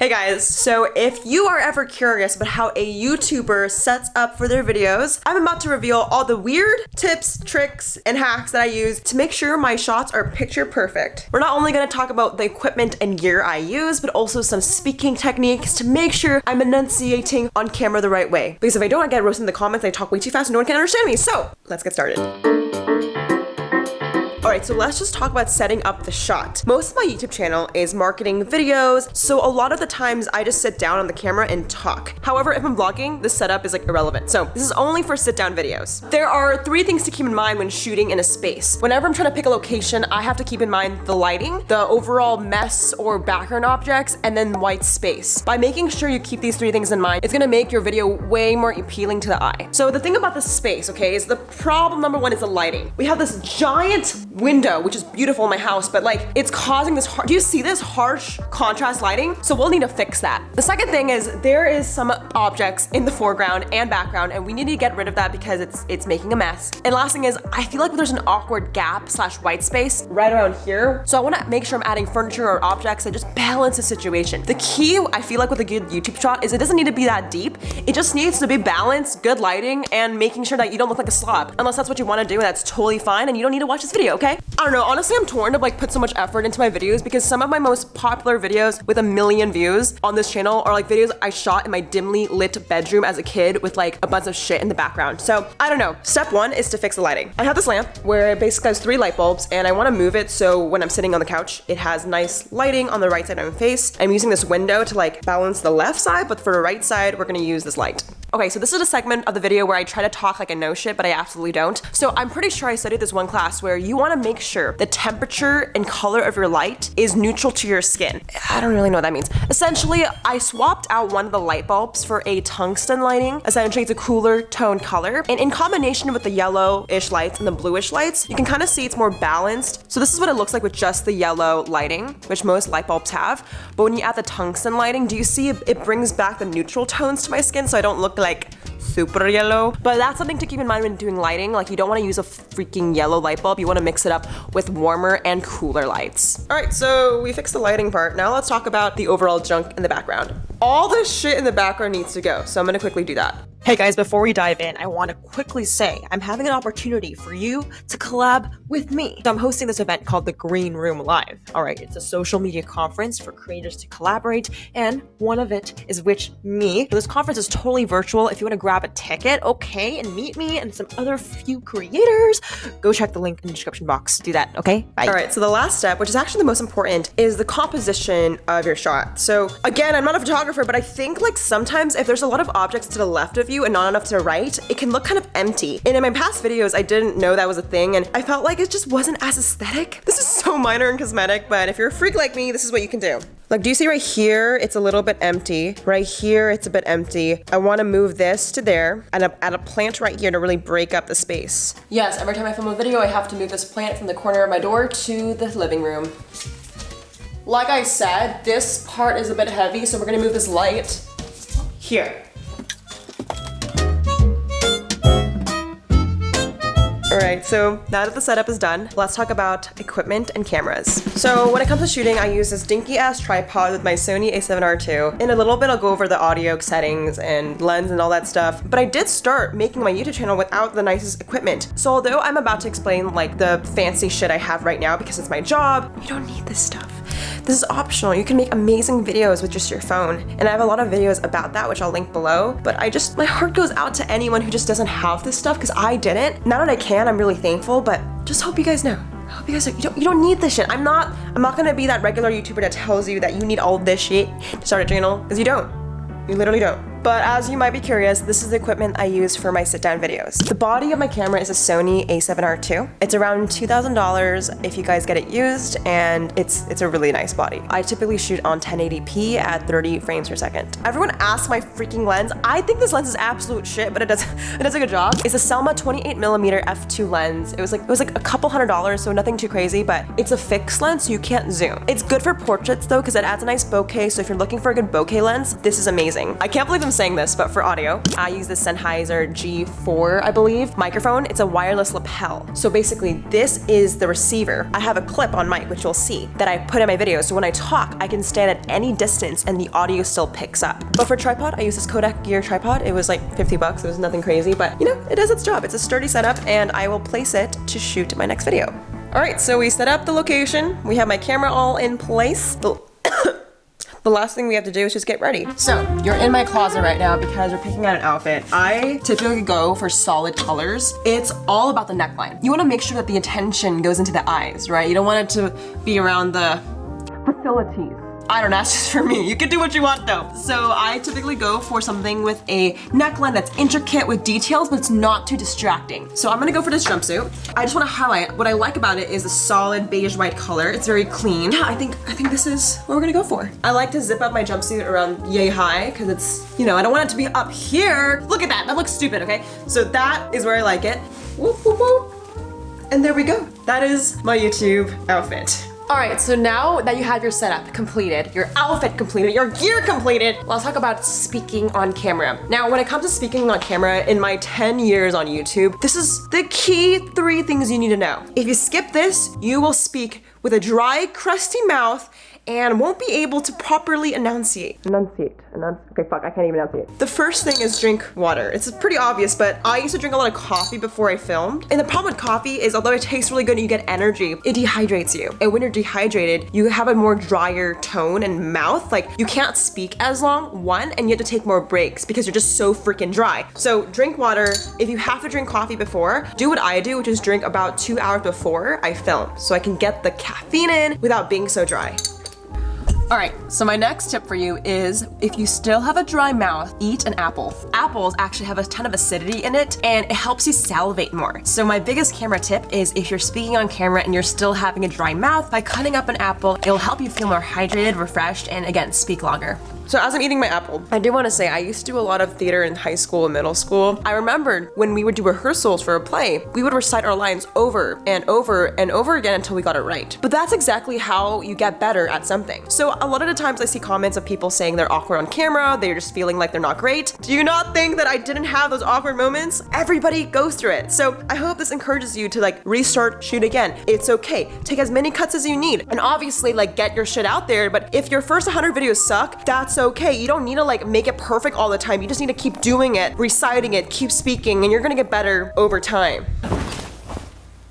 Hey guys, so if you are ever curious about how a YouTuber sets up for their videos, I'm about to reveal all the weird tips, tricks, and hacks that I use to make sure my shots are picture perfect. We're not only gonna talk about the equipment and gear I use, but also some speaking techniques to make sure I'm enunciating on camera the right way. Because if I don't, I get roasted in the comments, I talk way too fast and no one can understand me. So let's get started. Alright, so let's just talk about setting up the shot. Most of my YouTube channel is marketing videos, so a lot of the times I just sit down on the camera and talk. However, if I'm vlogging, the setup is like irrelevant. So this is only for sit down videos. There are three things to keep in mind when shooting in a space. Whenever I'm trying to pick a location, I have to keep in mind the lighting, the overall mess or background objects, and then white space. By making sure you keep these three things in mind, it's gonna make your video way more appealing to the eye. So the thing about the space, okay, is the problem number one is the lighting. We have this giant window, which is beautiful in my house, but like it's causing this, do you see this harsh contrast lighting? So we'll need to fix that. The second thing is there is some objects in the foreground and background and we need to get rid of that because it's it's making a mess. And last thing is I feel like there's an awkward gap slash white space right around here. So I wanna make sure I'm adding furniture or objects that just balance the situation. The key I feel like with a good YouTube shot is it doesn't need to be that deep. It just needs to be balanced, good lighting, and making sure that you don't look like a slob. Unless that's what you wanna do, that's totally fine and you don't need to watch this video, okay? I don't know, honestly I'm torn to like put so much effort into my videos because some of my most popular videos with a million views on this channel are like videos I shot in my dimly lit bedroom as a kid with like a bunch of shit in the background. So I don't know. Step one is to fix the lighting. I have this lamp where it basically has three light bulbs and I wanna move it so when I'm sitting on the couch, it has nice lighting on the right side of my face. I'm using this window to like balance the left side, but for the right side, we're gonna use this light. Okay, so this is a segment of the video where I try to talk like I know shit, but I absolutely don't. So I'm pretty sure I studied this one class where you wanna make sure the temperature and color of your light is neutral to your skin. I don't really know what that means. Essentially, I swapped out one of the light bulbs for a tungsten lighting. Essentially, it's a cooler tone color. And in combination with the yellow-ish lights and the bluish lights, you can kind of see it's more balanced. So this is what it looks like with just the yellow lighting, which most light bulbs have. But when you add the tungsten lighting, do you see it brings back the neutral tones to my skin so I don't look like super yellow. But that's something to keep in mind when doing lighting. Like you don't want to use a freaking yellow light bulb. You want to mix it up with warmer and cooler lights. All right, so we fixed the lighting part. Now let's talk about the overall junk in the background. All this shit in the background needs to go. So I'm gonna quickly do that. Hey guys, before we dive in, I want to quickly say I'm having an opportunity for you to collab with me. So I'm hosting this event called the Green Room Live. All right, it's a social media conference for creators to collaborate, and one of it is which me. So this conference is totally virtual. If you want to grab a ticket, okay, and meet me and some other few creators, go check the link in the description box. Do that, okay? Bye. All right, so the last step, which is actually the most important, is the composition of your shot. So again, I'm not a photographer, but I think like sometimes if there's a lot of objects to the left of and not enough to write, it can look kind of empty. And in my past videos, I didn't know that was a thing and I felt like it just wasn't as aesthetic. This is so minor and cosmetic, but if you're a freak like me, this is what you can do. Like, do you see right here, it's a little bit empty. Right here, it's a bit empty. I wanna move this to there and add a plant right here to really break up the space. Yes, every time I film a video, I have to move this plant from the corner of my door to the living room. Like I said, this part is a bit heavy, so we're gonna move this light here. Right, so now that the setup is done, let's talk about equipment and cameras. So when it comes to shooting, I use this dinky ass tripod with my Sony a7R II. In a little bit, I'll go over the audio settings and lens and all that stuff. But I did start making my YouTube channel without the nicest equipment. So although I'm about to explain like the fancy shit I have right now because it's my job, you don't need this stuff. This is optional. You can make amazing videos with just your phone. And I have a lot of videos about that, which I'll link below. But I just, my heart goes out to anyone who just doesn't have this stuff because I didn't. Now that I can, I'm really thankful, but just hope you guys know. Hope you guys you don't, you don't need this shit. I'm not, I'm not gonna be that regular YouTuber that tells you that you need all this shit to start a channel, because you don't. You literally don't. But as you might be curious, this is the equipment I use for my sit-down videos. The body of my camera is a Sony a7R II. It's around $2,000 if you guys get it used, and it's it's a really nice body. I typically shoot on 1080p at 30 frames per second. Everyone asks my freaking lens. I think this lens is absolute shit, but it does it does a good job. It's a Selma 28mm f2 lens. It was like it was like a couple hundred dollars, so nothing too crazy, but it's a fixed lens, so you can't zoom. It's good for portraits though, because it adds a nice bokeh. So if you're looking for a good bokeh lens, this is amazing. I can't believe I'm I'm saying this, but for audio, I use the Sennheiser G4, I believe, microphone. It's a wireless lapel. So basically, this is the receiver. I have a clip on mic, which you'll see, that I put in my video. So when I talk, I can stand at any distance and the audio still picks up. But for tripod, I use this Kodak Gear tripod. It was like 50 bucks. It was nothing crazy, but you know, it does its job. It's a sturdy setup and I will place it to shoot my next video. All right, so we set up the location. We have my camera all in place. The the last thing we have to do is just get ready. So you're in my closet right now because we're picking out an outfit. I typically go for solid colors. It's all about the neckline. You wanna make sure that the attention goes into the eyes, right? You don't want it to be around the facilities. I don't that's just for me. You can do what you want though. So I typically go for something with a neckline that's intricate with details, but it's not too distracting. So I'm gonna go for this jumpsuit. I just wanna highlight, what I like about it is the solid beige white color. It's very clean. Yeah, I think, I think this is what we're gonna go for. I like to zip up my jumpsuit around yay high, because it's, you know, I don't want it to be up here. Look at that, that looks stupid, okay? So that is where I like it. Whoop, whoop, whoop. And there we go. That is my YouTube outfit. All right, so now that you have your setup completed, your outfit completed, your gear completed, let's talk about speaking on camera. Now, when it comes to speaking on camera, in my 10 years on YouTube, this is the key three things you need to know. If you skip this, you will speak with a dry, crusty mouth and won't be able to properly enunciate. Enunciate. Enunci okay, fuck, I can't even enunciate. The first thing is drink water. It's pretty obvious, but I used to drink a lot of coffee before I filmed. And the problem with coffee is although it tastes really good and you get energy, it dehydrates you. And when you're dehydrated, you have a more drier tone and mouth. Like you can't speak as long, one, and you have to take more breaks because you're just so freaking dry. So drink water. If you have to drink coffee before, do what I do, which is drink about two hours before I film so I can get the caffeine in without being so dry. All right, so my next tip for you is if you still have a dry mouth, eat an apple. Apples actually have a ton of acidity in it and it helps you salivate more. So my biggest camera tip is if you're speaking on camera and you're still having a dry mouth, by cutting up an apple, it'll help you feel more hydrated, refreshed, and again, speak longer. So as I'm eating my apple, I do want to say I used to do a lot of theater in high school and middle school. I remembered when we would do rehearsals for a play, we would recite our lines over and over and over again until we got it right. But that's exactly how you get better at something. So a lot of the times I see comments of people saying they're awkward on camera, they're just feeling like they're not great. Do you not think that I didn't have those awkward moments? Everybody goes through it. So I hope this encourages you to like restart, shoot again. It's okay. Take as many cuts as you need. And obviously like get your shit out there. But if your first 100 videos suck, that's okay. You don't need to like make it perfect all the time. You just need to keep doing it, reciting it, keep speaking, and you're gonna get better over time.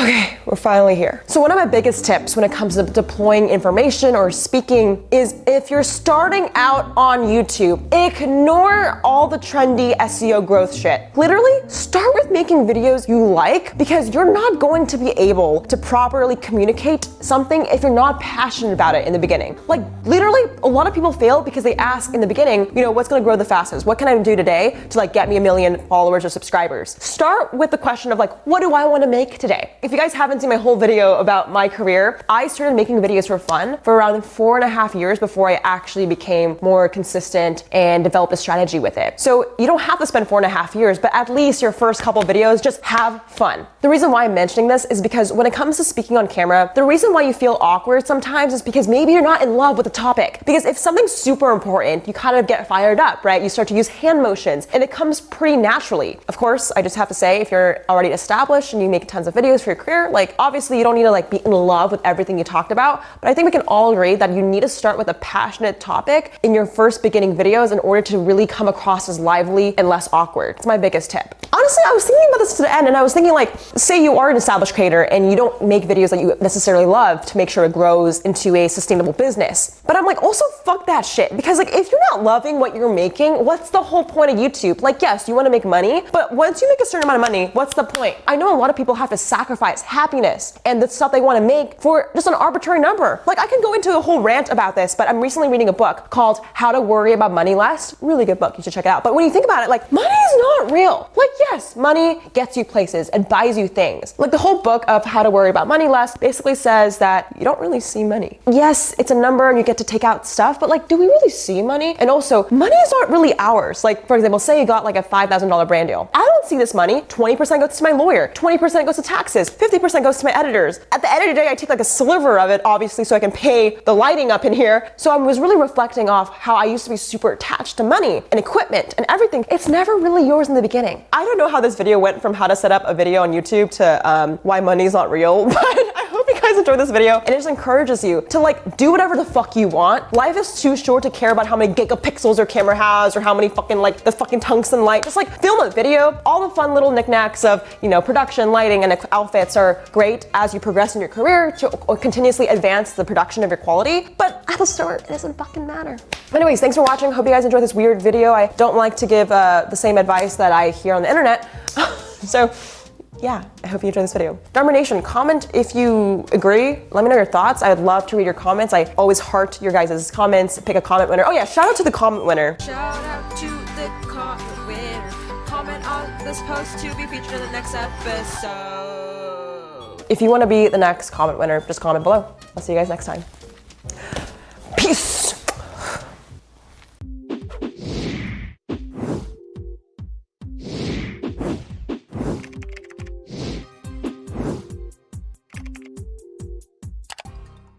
Okay, we're finally here. So one of my biggest tips when it comes to deploying information or speaking is if you're starting out on YouTube, ignore all the trendy SEO growth shit. Literally, start with making videos you like because you're not going to be able to properly communicate something if you're not passionate about it in the beginning. Like literally, a lot of people fail because they ask in the beginning, you know, what's gonna grow the fastest? What can I do today to like get me a million followers or subscribers? Start with the question of like, what do I wanna make today? If you guys haven't seen my whole video about my career, I started making videos for fun for around four and a half years before I actually became more consistent and developed a strategy with it. So you don't have to spend four and a half years, but at least your first couple videos, just have fun. The reason why I'm mentioning this is because when it comes to speaking on camera, the reason why you feel awkward sometimes is because maybe you're not in love with the topic. Because if something's super important, you kind of get fired up, right? You start to use hand motions and it comes pretty naturally. Of course, I just have to say, if you're already established and you make tons of videos for your career, like obviously you don't need to like be in love with everything you talked about, but I think we can all agree that you need to start with a passionate topic in your first beginning videos in order to really come across as lively and less awkward. It's my biggest tip. Honestly, I was thinking about this to the end and I was thinking like, say you are an established creator and you don't make videos that you necessarily love to make sure it grows into a sustainable business. But I'm like, also fuck that shit because like if you're not loving what you're making, what's the whole point of YouTube? Like yes, you want to make money, but once you make a certain amount of money, what's the point? I know a lot of people have to sacrifice happiness and the stuff they want to make for just an arbitrary number. Like I can go into a whole rant about this, but I'm recently reading a book called How to Worry About Money Less. Really good book, you should check it out. But when you think about it, like money is not real. Like yes, yes, money gets you places and buys you things. Like the whole book of How to Worry About Money Less basically says that you don't really see money. Yes, it's a number and you get to take out stuff, but like, do we really see money? And also, money is not really ours. Like, for example, say you got like a $5,000 brand deal. I don't see this money. 20% goes to my lawyer, 20% goes to taxes, 50% goes to my editors. At the end of the day, I take like a sliver of it, obviously, so I can pay the lighting up in here. So I was really reflecting off how I used to be super attached to money and equipment and everything. It's never really yours in the beginning. I don't know how this video went from how to set up a video on YouTube to um, why money's not real, but I hope you guys enjoyed this video and it just encourages you to like do whatever the fuck you want. Life is too short to care about how many gigapixels your camera has or how many fucking like the fucking tungsten light. Just like film a video. All the fun little knickknacks of, you know, production, lighting, and outfits are great as you progress in your career to continuously advance the production of your quality. But at the start, it doesn't fucking matter. Anyways, thanks for watching. Hope you guys enjoyed this weird video. I don't like to give uh, the same advice that I hear on the internet. so yeah, I hope you enjoyed this video. Dharma Nation, comment if you agree. Let me know your thoughts. I'd love to read your comments. I always heart your guys' comments, pick a comment winner. Oh yeah, shout out to the comment winner. Shout out to the comment winner. Comment on this post to be featured in the next episode. If you want to be the next comment winner, just comment below. I'll see you guys next time. Peace.